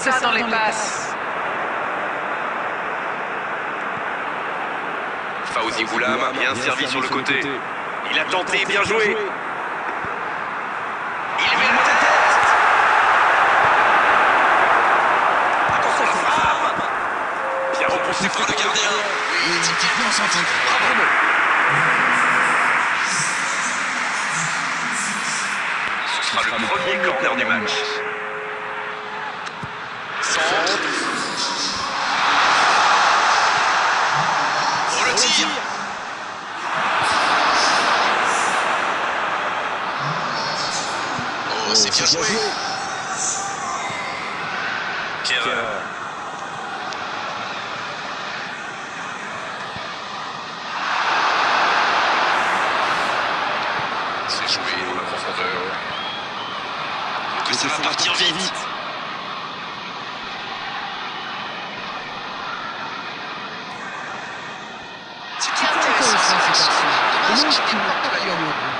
ça, dans, dans les passes. Fauzi Goulam, bien servi sur le côté. Il a tenté, bien joué. Il met le tête. Attention la frappe. Bien repoussé par le gardien. Magnifiquement centré. Bravo. Ce sera le premier corner du match. Oh, c'est bien joué. Kevin. C'est joué dans la profondeur. Que ça va partir vite. C'est intéressant cette action. Dommage qu'il ne porte pas ballon.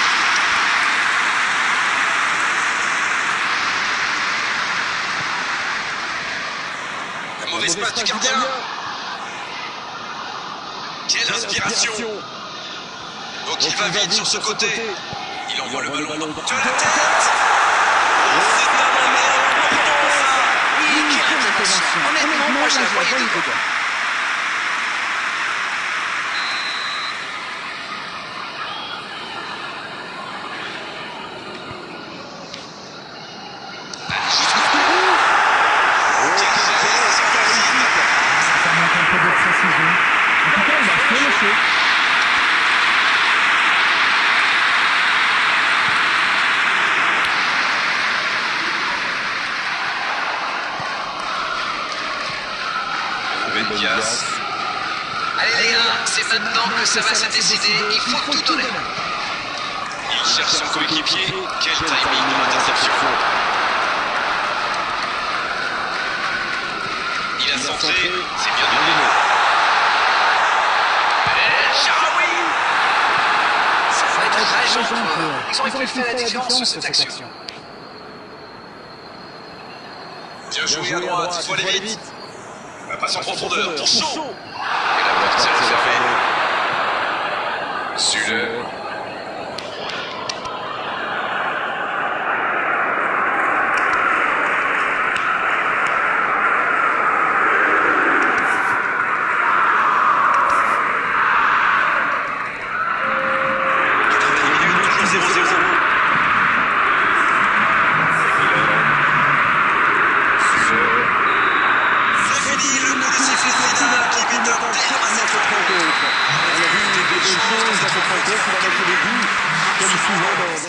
mauvaise passe du gardien. Quelle inspiration Donc il va vite sur ce côté. Il envoie le ballon de la tête. C'est un. Honnêtement, moi je la voyais dedans. Ça manque un peu de précision. En tout cas, il a fait le show. Allez les gars, c'est maintenant que ça va se décider. Il faut tout donner. Il cherche son coéquipier. Quel timing dans l'interception. Il a centré. C'est bien donné. Ça va être très gentil. Ils ont pu faire la différence sur cette action. Bien joué à droite, il faut aller vite. Passe en profondeur pour Shaw. Et la porte s'est refermée. Sule. Toujours 0-0. C'est fini, le coup de sifflet final qui vient de permanent. On a vu des belles choses à ce 32 qui va mettre le but, comme souvent dans.